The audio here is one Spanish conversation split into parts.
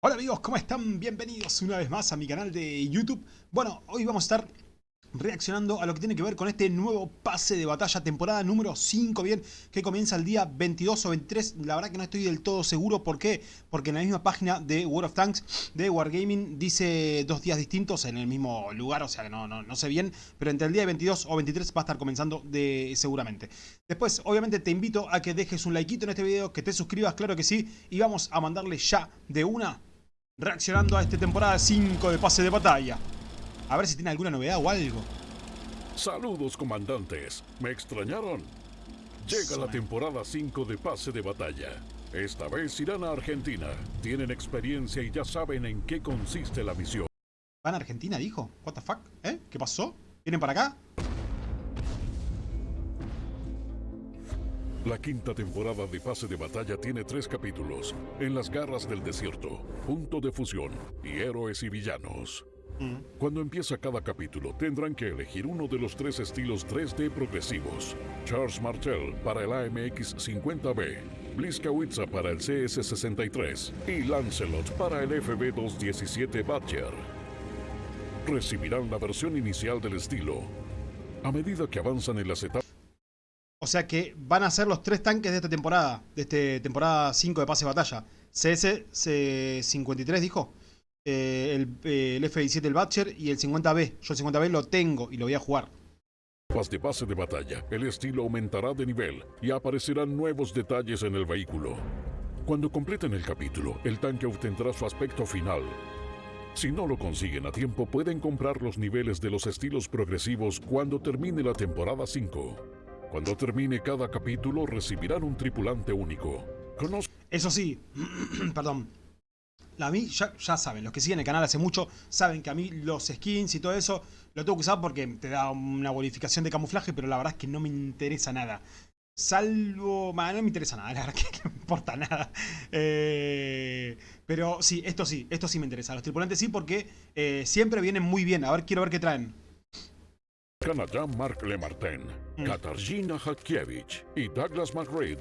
Hola amigos, ¿cómo están? Bienvenidos una vez más a mi canal de YouTube. Bueno, hoy vamos a estar reaccionando a lo que tiene que ver con este nuevo pase de batalla, temporada número 5, bien, que comienza el día 22 o 23. La verdad que no estoy del todo seguro, ¿por qué? Porque en la misma página de World of Tanks de Wargaming dice dos días distintos en el mismo lugar, o sea que no, no, no sé bien, pero entre el día 22 o 23 va a estar comenzando de, seguramente. Después, obviamente te invito a que dejes un likeito en este video, que te suscribas, claro que sí, y vamos a mandarle ya de una reaccionando a esta temporada 5 de pase de batalla. A ver si tiene alguna novedad o algo. Saludos, comandantes. ¿Me extrañaron? Llega la temporada 5 de pase de batalla. Esta vez irán a Argentina. Tienen experiencia y ya saben en qué consiste la misión. ¿Van a Argentina, dijo? ¿What the fuck? ¿Eh? ¿Qué pasó? ¿Vienen para acá? La quinta temporada de Pase de Batalla tiene tres capítulos. En las garras del desierto, Punto de Fusión y Héroes y Villanos. Cuando empieza cada capítulo, tendrán que elegir uno de los tres estilos 3D progresivos. Charles Martel para el AMX 50B, Bliskawitza para el CS63 y Lancelot para el FB217 Badger. Recibirán la versión inicial del estilo. A medida que avanzan en las etapas... O sea que van a ser los tres tanques de esta temporada, de esta temporada 5 de pase de batalla. CS-53 dijo. Eh, el, eh, el F-17 el Butcher y el 50B. Yo el 50B lo tengo y lo voy a jugar. De base de batalla, el estilo aumentará de nivel y aparecerán nuevos detalles en el vehículo. Cuando completen el capítulo, el tanque obtendrá su aspecto final. Si no lo consiguen a tiempo, pueden comprar los niveles de los estilos progresivos cuando termine la temporada 5. Cuando termine cada capítulo, recibirán un tripulante único. Eso sí, perdón, a mí, ya, ya, saben, los que siguen el canal hace mucho, saben que a mí los skins y todo eso lo tengo que usar porque te da una bonificación de camuflaje, pero la verdad es que no me interesa nada. Salvo... no me interesa nada, la verdad que no importa nada. Eh, pero sí, esto sí, esto sí me interesa. Los tripulantes sí porque eh, siempre vienen muy bien. A ver, quiero ver qué traen. Canadá Mark Lemartin, mm. Katarzyna Hakiewicz y Douglas McRae.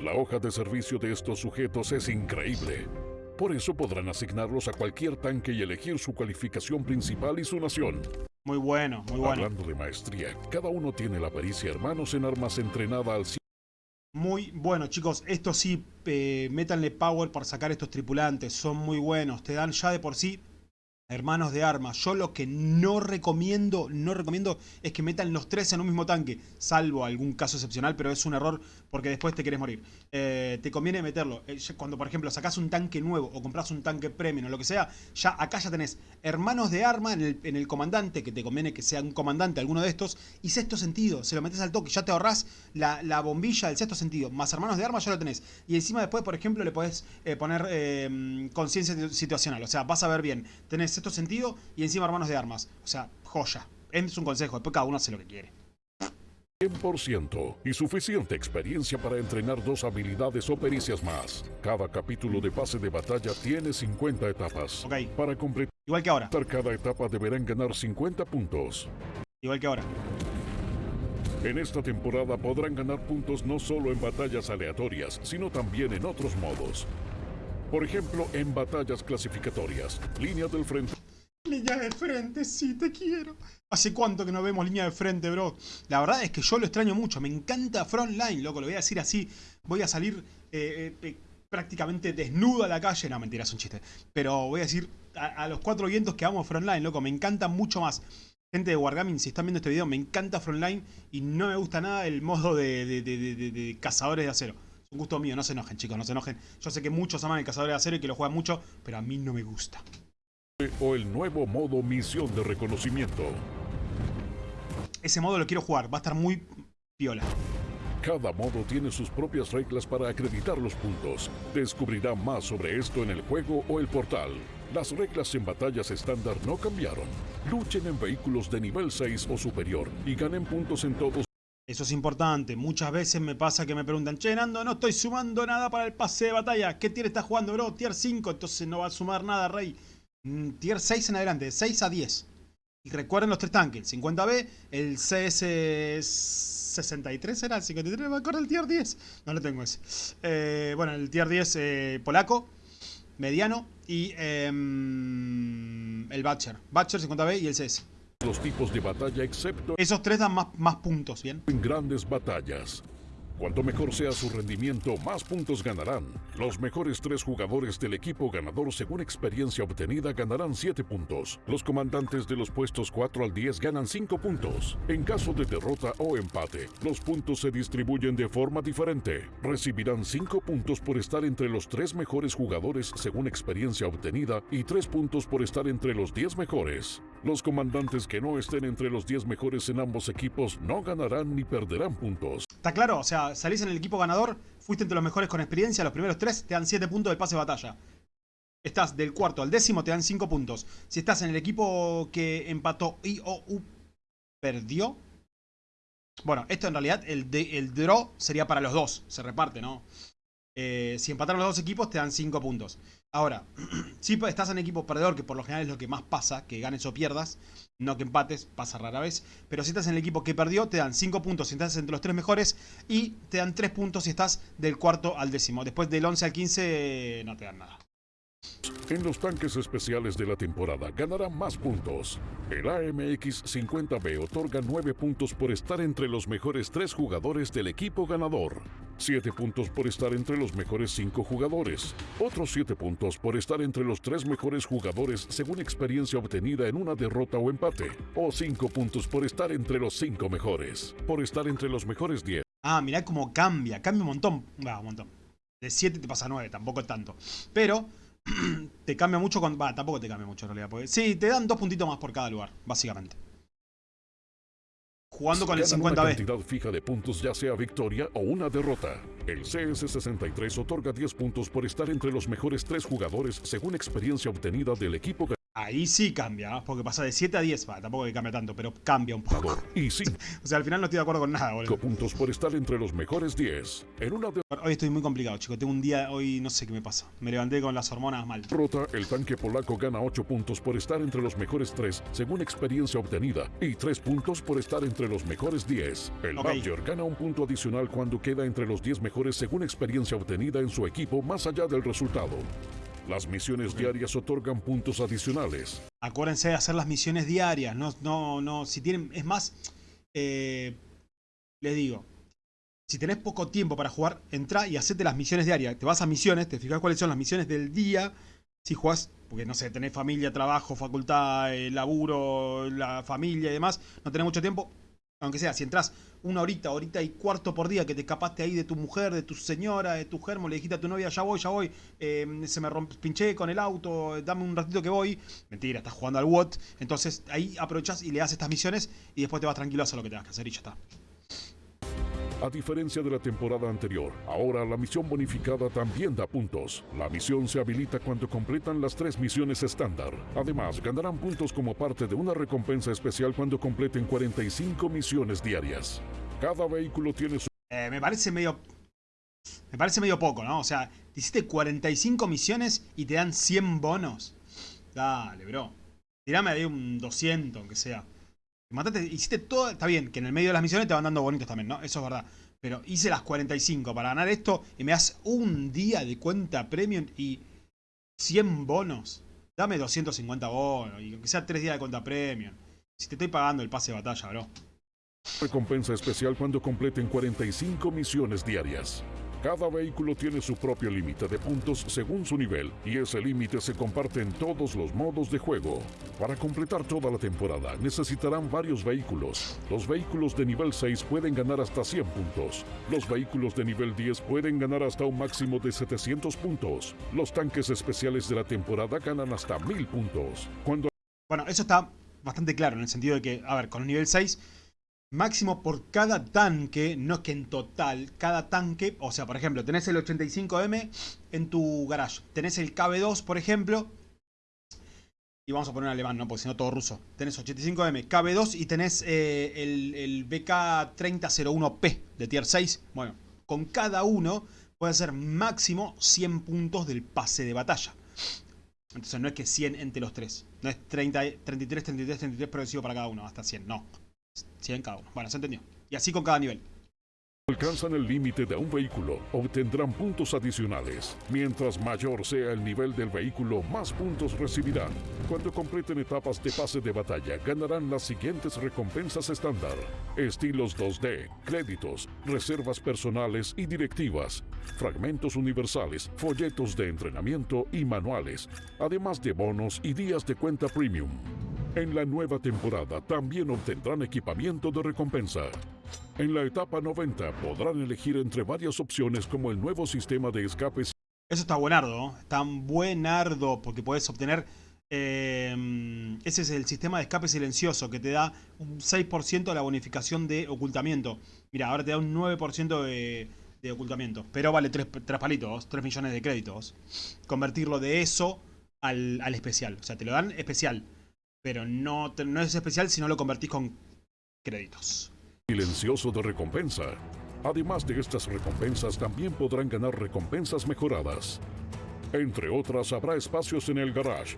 La hoja de servicio de estos sujetos es increíble. Por eso podrán asignarlos a cualquier tanque y elegir su cualificación principal y su nación. Muy bueno, muy bueno. Hablando de maestría, cada uno tiene la pericia hermanos en armas entrenada al muy bueno, chicos. Esto sí, eh, métanle power para sacar estos tripulantes. Son muy buenos. Te dan ya de por sí hermanos de armas. Yo lo que no recomiendo, no recomiendo es que metan los tres en un mismo tanque, salvo algún caso excepcional, pero es un error porque después te querés morir. Eh, te conviene meterlo. Eh, cuando, por ejemplo, sacás un tanque nuevo o compras un tanque premium o lo que sea, ya acá ya tenés hermanos de arma en el, comandante, que te conviene que sea un comandante alguno de estos, y sexto sentido, se lo metes al toque, ya te ahorrás la, bombilla del sexto sentido, más hermanos de arma ya lo tenés. Y encima después, por ejemplo, le podés eh, poner conciencia situacional, o sea, vas a ver bien, tenés sexto sentido y encima hermanos de armas. O sea, joya. Es un consejo, después cada uno hace lo que quiere. 100% y suficiente experiencia para entrenar dos habilidades o pericias más. Cada capítulo de pase de batalla tiene 50 etapas. Ok. Para completar Igual que ahora. cada etapa deberán ganar 50 puntos. Igual que ahora. En esta temporada podrán ganar puntos no solo en batallas aleatorias, sino también en otros modos. Por ejemplo, en batallas clasificatorias, línea del frente. Línea de frente, sí, te quiero. ¿Hace cuánto que no vemos línea de frente, bro? La verdad es que yo lo extraño mucho. Me encanta Frontline, loco. Lo voy a decir así. Voy a salir eh, eh, prácticamente desnudo a la calle. No, mentira, es un chiste. Pero voy a decir a, los cuatro vientos que amo Frontline, loco. Me encanta mucho más. Gente de Wargaming, si están viendo este video, me encanta Frontline y no me gusta nada el modo de cazadores de acero un gusto mío, no se enojen chicos, no se enojen. Yo sé que muchos aman el Cazador de Acero y que lo juegan mucho, pero a mí no me gusta. O el nuevo modo misión de reconocimiento. Ese modo lo quiero jugar, va a estar muy piola. Cada modo tiene sus propias reglas para acreditar los puntos. Descubrirá más sobre esto en el juego o el portal. Las reglas en batallas estándar no cambiaron. Luchen en vehículos de nivel 6 o superior y ganen puntos en todos eso es importante. Muchas veces me pasa que me preguntan, che, Nando, no estoy sumando nada para el pase de batalla. ¿Qué tier estás jugando, bro? Tier 5, entonces no va a sumar nada, rey. Mm, tier 6 en adelante, de 6 a 10. Y recuerden los tres tanques, el 50B, el CS63 era el 53, me acuerdo el tier 10. No lo tengo ese. Eh, bueno, el tier 10 eh, polaco. mediano y em, el Batcher. Batcher 50B y el CS. Los tipos de batalla excepto Esos tres dan más, más puntos, ¿bien? en grandes batallas. Cuanto mejor sea su rendimiento, más puntos ganarán. Los mejores tres jugadores del equipo ganador según experiencia obtenida ganarán 7 puntos. Los comandantes de los puestos 4 al 10 ganan 5 puntos. En caso de derrota o empate, los puntos se distribuyen de forma diferente. Recibirán 5 puntos por estar entre los 3 mejores jugadores según experiencia obtenida y 3 puntos por estar entre los 10 mejores. Los comandantes que no estén entre los 10 mejores en ambos equipos no ganarán ni perderán puntos. ¿Está claro? O sea, salís en el equipo ganador, fuiste entre los mejores con experiencia, los primeros tres te dan 7 puntos del pase de batalla. Estás del cuarto al décimo, te dan 5 puntos. Si estás en el equipo que empató y o perdió. Bueno, esto en realidad, el, de, el draw sería para los dos, se reparte, ¿no? Eh, si empataron los dos equipos, te dan 5 puntos. Ahora, si estás en equipo perdedor, que por lo general es lo que más pasa, que ganes o pierdas, no que empates, pasa rara vez. Pero si estás en el equipo que perdió, te dan 5 puntos si estás entre los 3 mejores y te dan 3 puntos si estás del cuarto al décimo. Después del 11 al 15 no te dan nada. En los tanques especiales de la temporada ganarán más puntos. El AMX 50B otorga 9 puntos por estar entre los mejores 3 jugadores del equipo ganador. 7 puntos por estar entre los mejores 5 jugadores. Otros 7 puntos por estar entre los 3 mejores jugadores según experiencia obtenida en una derrota o empate. O 5 puntos por estar entre los 5 mejores. Por estar entre los mejores 10. Ah, mirá cómo cambia. Cambia un montón. Va, un montón. De 7 te pasa a 9, tampoco es tanto. Pero te cambia mucho con... Va, tampoco te cambia mucho en realidad. Porque, sí, te dan dos puntitos más por cada lugar, básicamente. Jugando con el Ganan una 50B. cantidad fija de puntos ya sea victoria o una derrota. El CS63 otorga 10 puntos por estar entre los mejores 3 jugadores según experiencia obtenida del equipo Ahí sí cambia, porque pasa de 7 a 10. Va, tampoco que cambia tanto, pero cambia un poco. Y 5 O sea, al final no estoy de acuerdo con nada, boludo. puntos por estar entre los mejores 10. En una Hoy estoy muy complicado, chicos. Tengo un día, hoy no sé qué me pasa. Me levanté con las hormonas mal. derrota, el tanque polaco gana 8 puntos por estar entre los mejores 3 según experiencia obtenida y 3 puntos por estar entre los mejores 10. El Ok. Badger gana un punto adicional cuando queda entre los 10 mejores según experiencia obtenida en su equipo más allá del resultado. Las misiones diarias otorgan puntos adicionales. Acuérdense de hacer las misiones diarias. No, no, no. Si tienen. Es más. Eh, les digo. Si tenés poco tiempo para jugar, entra y hacete las misiones diarias. Te vas a misiones, te fijas cuáles son las misiones del día. Si jugás, porque no sé, tenés familia, trabajo, facultad, eh, laburo, la familia y demás, no tenés mucho tiempo. Aunque sea, si entras una horita, horita y cuarto por día que te escapaste ahí de tu mujer, de tu señora, de tu germo, le dijiste a tu novia, ya voy, ya voy, eh, se me pinché con el auto, dame un ratito que voy. Mentira, estás jugando al WOT. Entonces ahí aprovechás y le das estas misiones y después te vas tranquilo a hacer lo que tengas que hacer y ya está. A diferencia de la temporada anterior, ahora la misión bonificada también da puntos. La misión se habilita cuando completan las tres misiones estándar. Además, ganarán puntos como parte de una recompensa especial cuando completen 45 misiones diarias. Cada vehículo tiene su Eh, me parece medio... Me parece medio poco, ¿no? O sea, te hiciste 45 misiones y te dan 100 bonos. Dale, bro. Tirame ahí un 200, aunque sea. Matate, hiciste todo... Está bien, que en el medio de las misiones te van dando bonitos también, ¿no? Eso es verdad. Pero hice las 45 para ganar esto y me das un día de cuenta premium y 100 bonos. Dame 250 bonos y aunque sea 3 días de cuenta premium. Si te estoy pagando el pase de batalla, bro. recompensa especial cuando completen 45 misiones diarias. Cada vehículo tiene su propio límite de puntos según su nivel y ese límite se comparte en todos los modos de juego. Para completar toda la temporada necesitarán varios vehículos. Los vehículos de nivel 6 pueden ganar hasta 100 puntos. Los vehículos de nivel 10 pueden ganar hasta un máximo de 700 puntos. Los tanques especiales de la temporada ganan hasta 1000 puntos. Cuando Bueno, eso está bastante claro en el sentido de que, a ver, con el nivel 6, máximo por cada tanque, no es que en total, cada tanque, o sea, por ejemplo, tenés el 85M en tu garage, tenés el KB2, por ejemplo, y vamos a poner un alemán, ¿no? Porque si no todo ruso. Tenés 85M, KB2 y tenés eh, el, el BK3001P de tier 6. Bueno, con cada uno puede ser máximo 100 puntos del pase de batalla. Entonces no es que 100 entre los tres. No es 30, 33, 33, 33 progresivo para cada uno, hasta 100. No. 100 cada uno. Bueno, se entendió. Y así con cada nivel. alcanzan el límite de un vehículo, obtendrán puntos adicionales. Mientras mayor sea el nivel del vehículo, más puntos recibirán. Cuando completen etapas de pase de batalla, ganarán las siguientes recompensas estándar. Estilos 2D, créditos, reservas personales y directivas, fragmentos universales, folletos de entrenamiento y manuales, además de bonos y días de cuenta premium. En la nueva temporada también obtendrán equipamiento de recompensa. En la etapa 90 podrán elegir entre varias opciones como el nuevo sistema de escapes. Eso está buenardo, ¿no? Está buenardo porque puedes obtener... eh, ese es el sistema de escape silencioso que te da un 6% de la bonificación de ocultamiento. Mira, ahora te da un 9% de, de ocultamiento. Pero vale 3, palitos, 3 millones de créditos. Convertirlo de eso al especial. O sea, te lo dan especial. Pero no, no es especial si no lo convertís con créditos. silencioso de recompensa. Además de estas recompensas, también podrán ganar recompensas mejoradas. Entre otras, habrá espacios en el garage,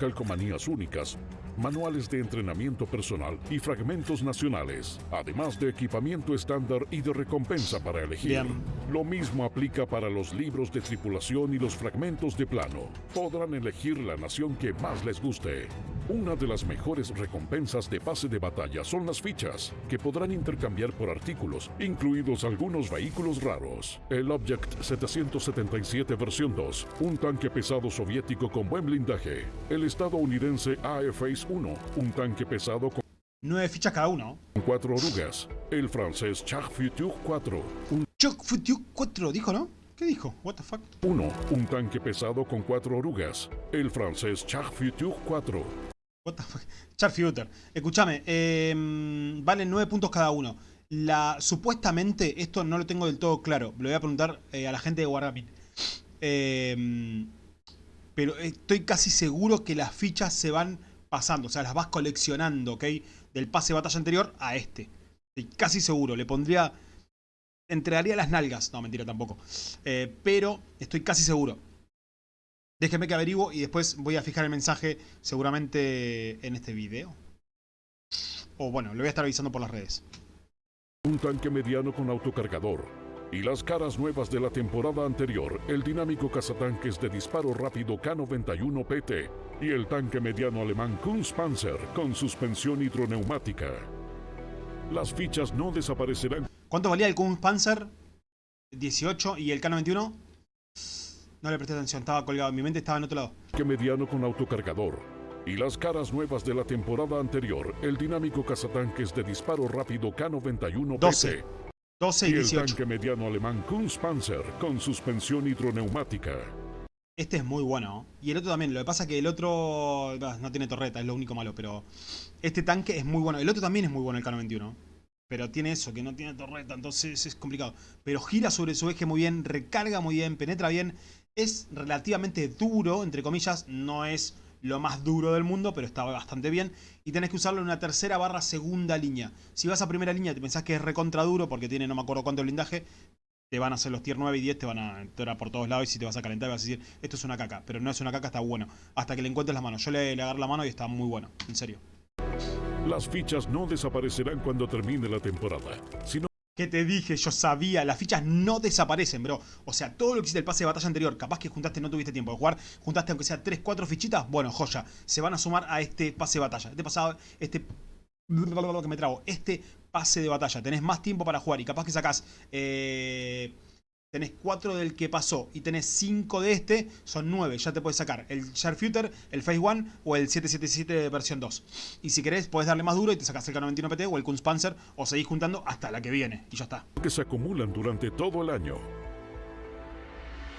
calcomanías únicas, manuales de entrenamiento personal y fragmentos nacionales, además de equipamiento estándar y de recompensa para elegir. Bien. Lo mismo aplica para los libros de tripulación y los fragmentos de plano. Podrán elegir la nación que más les guste. Una de las mejores recompensas de pase de batalla son las fichas, que podrán intercambiar por artículos, incluidos algunos vehículos raros. El Object 777 versión 2, un tanque pesado soviético con buen blindaje. El estadounidense AF-1, un tanque pesado con 9 fichas cada uno. cuatro orugas. El francés Char Futur 4, un Choc Futiu 4, dijo, ¿no? ¿Qué dijo? What the fuck? 1, un tanque pesado con cuatro orugas. El francés Char Futur 4, What the fuck? Charfuter. Escúchame, eh, valen 9 puntos cada uno. La, supuestamente, esto no lo tengo del todo claro. Le voy a preguntar eh, a la gente de Wargaming. Eh, pero estoy casi seguro que las fichas se van pasando. O sea, las vas coleccionando, ¿ok? Del pase de batalla anterior a este. Estoy casi seguro. Le pondría... Entregaría las nalgas. No, mentira, tampoco. Eh, pero estoy casi seguro. Déjenme que averiguo y después voy a fijar el mensaje seguramente en este video. O bueno, lo voy a estar avisando por las redes. un tanque mediano con autocargador. Y las caras nuevas de la temporada anterior, el dinámico cazatanques de disparo rápido K91 PT y el tanque mediano alemán Kunstpanzer con suspensión hidroneumática. Las fichas no desaparecerán ¿Cuánto valía el Panzer 18 y el K91? No le presté atención, estaba colgado. Mi mente estaba en otro lado. que mediano con autocargador. Y las caras nuevas de la temporada anterior, el dinámico cazatanques de disparo rápido K91 12. PT 12 y y el 18. tanque mediano alemán Kunstpanzer con suspensión hidroneumática. Este es muy bueno. ¿no? Y el otro también. Lo que pasa es que el otro no tiene torreta, es lo único malo. Pero este tanque es muy bueno. El otro también es muy bueno, el K91. Pero tiene eso, que no tiene torreta, entonces es complicado. Pero gira sobre su eje muy bien, recarga muy bien, penetra bien. Es relativamente duro, entre comillas. No es lo más duro del mundo, pero está bastante bien. Y tenés que usarlo en una tercera barra segunda línea. Si vas a primera línea y te pensás que es recontra duro porque tiene no me acuerdo cuánto blindaje, te van a hacer los tier 9 y 10, te van a entrar por todos lados y si te vas a calentar vas a decir, esto es una caca. Pero no es una caca, está bueno. Hasta que le encuentres las manos. Yo le, le agarré la mano y está muy bueno, en serio. Las fichas no desaparecerán cuando termine la temporada, sino ¿Qué te dije? Yo sabía, las fichas no desaparecen, bro. O sea, todo lo que hiciste el pase de batalla anterior, capaz que juntaste, no tuviste tiempo de jugar, juntaste aunque sea 3, 4 fichitas, bueno, joya. Se van a sumar a este pase de batalla. Este pasado, este... que me trago. Este pase de batalla. Tenés más tiempo para jugar y capaz que sacás... Eh, tenés 4 del que pasó y tenés 5 de este, son 9. Ya te puedes sacar el Sharpshooter, el Phase 1 o el 777 versión 2. Y si querés, podés darle más duro y te sacas el K91 PT o el Kunstpanzer o seguís juntando hasta la que viene. Y ya está. que se acumulan durante todo el año.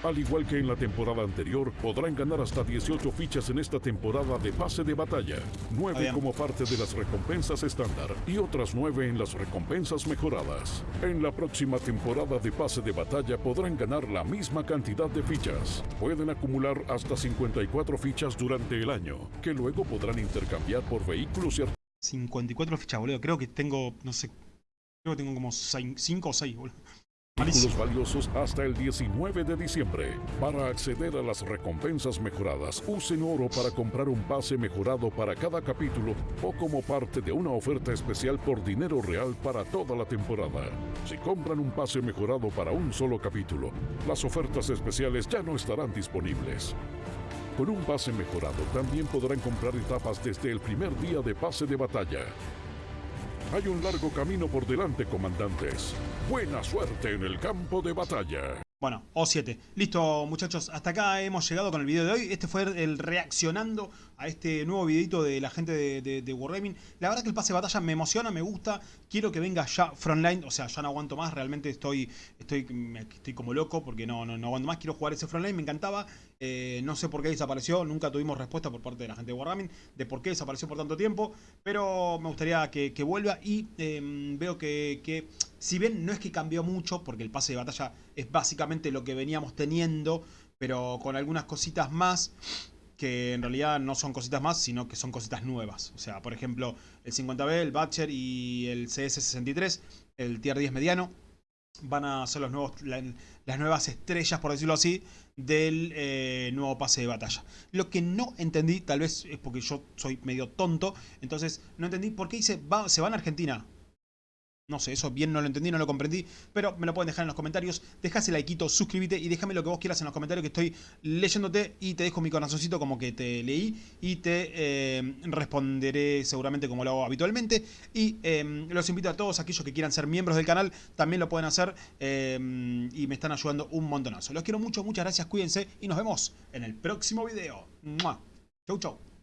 Al igual que en la temporada anterior, podrán ganar hasta 18 fichas en esta temporada de pase de batalla, 9 bien. como parte de las recompensas estándar y otras 9 en las recompensas mejoradas. En la próxima temporada de pase de batalla podrán ganar la misma cantidad de fichas. Pueden acumular hasta 54 fichas durante el año, que luego podrán intercambiar por vehículos y 54 fichas, boludo. Creo que tengo, no sé, creo que tengo como 5 o 6, boludo. Artículos valiosos hasta el 19 de diciembre. Para acceder a las recompensas mejoradas, usen oro para comprar un pase mejorado para cada capítulo o como parte de una oferta especial por dinero real para toda la temporada. Si compran un pase mejorado para un solo capítulo, las ofertas especiales ya no estarán disponibles. Con un pase mejorado también podrán comprar etapas desde el primer día de pase de batalla. Hay un largo camino por delante, comandantes. Buena suerte en el campo de batalla. Bueno, O7. Listo, muchachos. Hasta acá hemos llegado con el video de hoy. Este fue el reaccionando a este nuevo videito de la gente de, de. La verdad que el pase de batalla me emociona, me gusta. Quiero que venga ya Frontline. O sea, ya no aguanto más. Realmente estoy estoy, estoy como loco porque no, no, no aguanto más. Quiero jugar ese Frontline. Me encantaba. Eh, no sé por qué desapareció. Nunca tuvimos respuesta por parte de la gente de Wargaming de por qué desapareció por tanto tiempo. Pero me gustaría que, vuelva. Y em, veo que, que si bien no es que cambió mucho, porque el pase de batalla es básicamente lo que veníamos teniendo, pero con algunas cositas más que en realidad no son cositas más, sino que son cositas nuevas. O sea, por ejemplo, el 50B, el Batcher y el CS63, el Tier 10 mediano, van a ser los nuevos, las nuevas estrellas, por decirlo así, del eh, nuevo pase de batalla. Lo que no entendí, tal vez es porque yo soy medio tonto, entonces no entendí por qué dice, va, se van a Argentina. No sé, eso bien no lo entendí, no lo comprendí, pero me lo pueden dejar en los comentarios. Dejase like, suscríbete y déjame lo que vos quieras en los comentarios que estoy leyéndote y te dejo mi corazoncito como que te leí y te eh, responderé seguramente como lo hago habitualmente. Y em, los invito a todos aquellos que quieran ser miembros del canal, también lo pueden hacer em, y me están ayudando un montonazo. Los quiero mucho, muchas gracias, cuídense y nos vemos en el próximo video. Chau, chau.